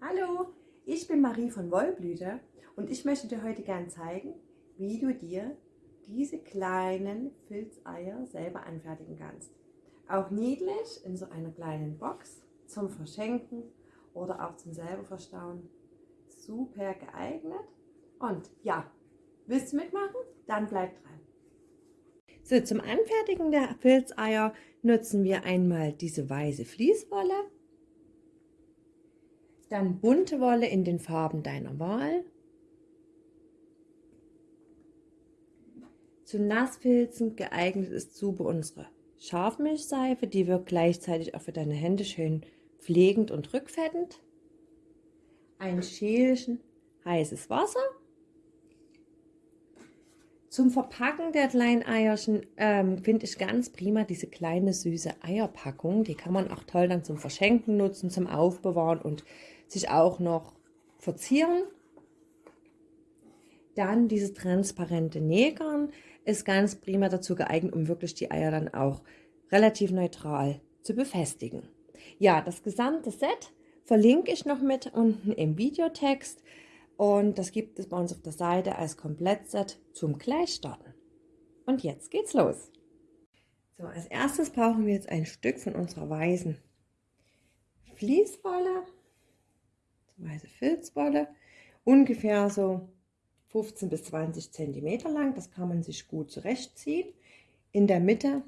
Hallo, ich bin Marie von Wollblüte und ich möchte dir heute gern zeigen, wie du dir diese kleinen Filzeier selber anfertigen kannst. Auch niedlich in so einer kleinen Box zum Verschenken oder auch zum selber verstauen. Super geeignet. Und ja, willst du mitmachen? Dann bleib dran. So, zum Anfertigen der Filzeier nutzen wir einmal diese weiße Fließwolle, dann bunte Wolle in den Farben deiner Wahl, Zum Nassfilzen geeignet ist super unsere Scharfmilchseife, die wirkt gleichzeitig auch für deine Hände schön pflegend und rückfettend. Ein Schälchen heißes Wasser. Zum Verpacken der kleinen Eierchen ähm, finde ich ganz prima diese kleine süße Eierpackung. Die kann man auch toll dann zum Verschenken nutzen, zum Aufbewahren und sich auch noch verzieren. Dann dieses transparente Nägern ist ganz prima dazu geeignet, um wirklich die Eier dann auch relativ neutral zu befestigen. Ja, das gesamte Set verlinke ich noch mit unten im Videotext und das gibt es bei uns auf der Seite als Komplettset zum Gleichstarten. Und jetzt geht's los. So, als erstes brauchen wir jetzt ein Stück von unserer weißen Fließwolle, weiße Filzwolle, ungefähr so 15 bis 20 Zentimeter lang. Das kann man sich gut zurechtziehen. In der Mitte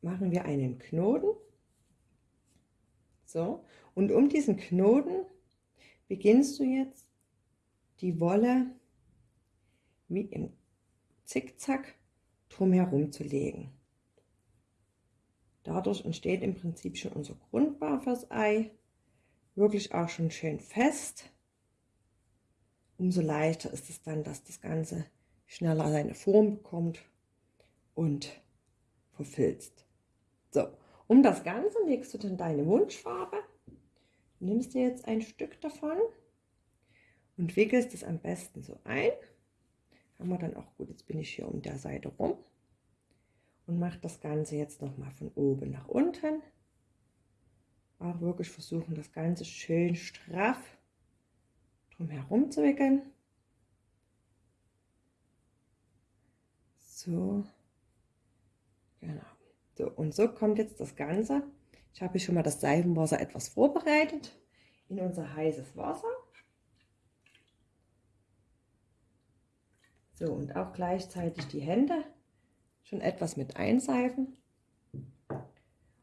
machen wir einen Knoten. So, und um diesen Knoten beginnst du jetzt die Wolle wie im Zickzack drumherum zu legen. Dadurch entsteht im Prinzip schon unser Grundbau fürs Ei. Wirklich auch schon schön fest umso leichter ist es dann, dass das Ganze schneller seine Form bekommt und verfilzt. So, um das Ganze legst du dann deine Wunschfarbe, nimmst dir jetzt ein Stück davon und wickelst es am besten so ein. Haben wir dann auch gut, jetzt bin ich hier um der Seite rum und mache das Ganze jetzt noch mal von oben nach unten. Auch wirklich versuchen, das Ganze schön straff drum herum zu wickeln. So, genau. So, und so kommt jetzt das Ganze. Ich habe schon mal das Seifenwasser etwas vorbereitet in unser heißes Wasser. So, und auch gleichzeitig die Hände schon etwas mit einseifen.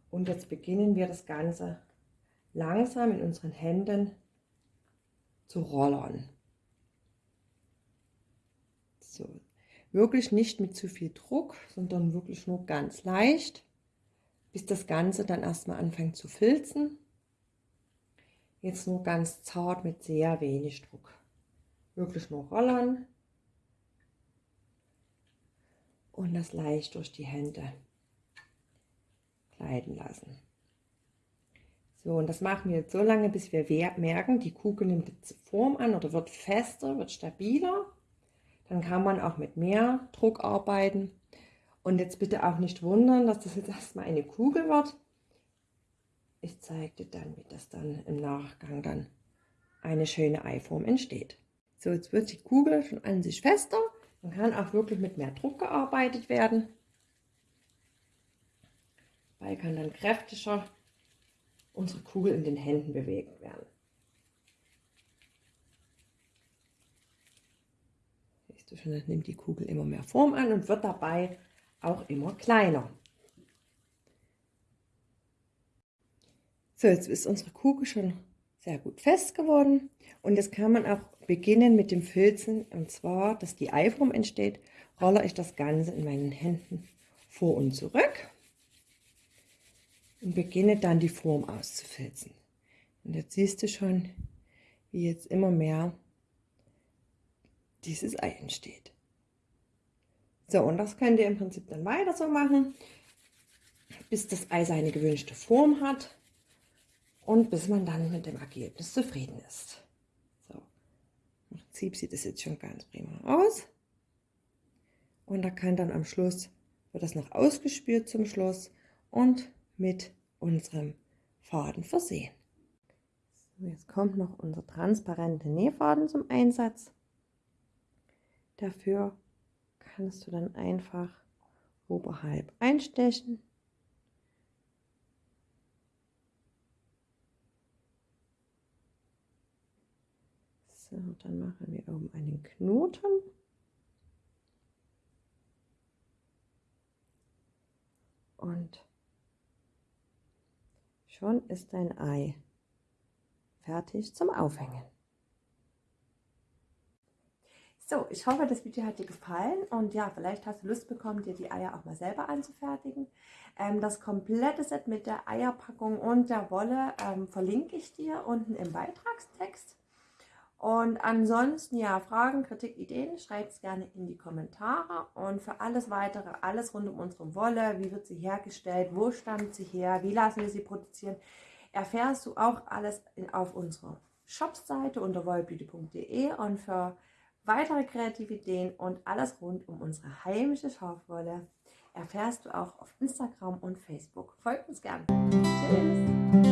Und jetzt beginnen wir das Ganze langsam in unseren Händen zu rollern. So. Wirklich nicht mit zu viel Druck, sondern wirklich nur ganz leicht, bis das Ganze dann erstmal anfängt zu filzen. Jetzt nur ganz zart mit sehr wenig Druck. Wirklich nur rollern und das leicht durch die Hände gleiten lassen. So, und das machen wir jetzt so lange, bis wir merken, die Kugel nimmt jetzt Form an oder wird fester, wird stabiler. Dann kann man auch mit mehr Druck arbeiten. Und jetzt bitte auch nicht wundern, dass das jetzt erstmal eine Kugel wird. Ich zeige dir dann, wie das dann im Nachgang dann eine schöne Eiform entsteht. So, jetzt wird die Kugel schon an sich fester. Man kann auch wirklich mit mehr Druck gearbeitet werden. Weil kann dann kräftiger unsere Kugel in den Händen bewegt werden. Siehst du schon, dann nimmt die Kugel immer mehr Form an und wird dabei auch immer kleiner. So, jetzt ist unsere Kugel schon sehr gut fest geworden und jetzt kann man auch beginnen mit dem Filzen und zwar, dass die Eiform entsteht, rolle ich das Ganze in meinen Händen vor und zurück und beginne dann die Form auszufilzen. Und jetzt siehst du schon, wie jetzt immer mehr dieses Ei entsteht. So, und das könnt ihr im Prinzip dann weiter so machen, bis das Ei seine gewünschte Form hat und bis man dann mit dem Ergebnis zufrieden ist. So, im Prinzip sieht es jetzt schon ganz prima aus. und da kann dann am Schluss, wird das noch ausgespült zum Schluss und mit unserem Faden versehen. So, jetzt kommt noch unser transparente Nähfaden zum Einsatz. Dafür kannst du dann einfach oberhalb einstechen. So, dann machen wir oben einen Knoten. Und schon ist dein Ei fertig zum Aufhängen. So, ich hoffe, das Video hat dir gefallen und ja, vielleicht hast du Lust bekommen, dir die Eier auch mal selber anzufertigen. Ähm, das komplette Set mit der Eierpackung und der Wolle ähm, verlinke ich dir unten im Beitragstext. Und ansonsten, ja, Fragen, Kritik, Ideen, schreibt es gerne in die Kommentare. Und für alles weitere, alles rund um unsere Wolle, wie wird sie hergestellt, wo stammt sie her, wie lassen wir sie produzieren, erfährst du auch alles in, auf unserer Shopseite unter wollbeauty.de und für weitere kreative Ideen und alles rund um unsere heimische Schafwolle erfährst du auch auf Instagram und Facebook. Folgt uns gerne. Tschüss!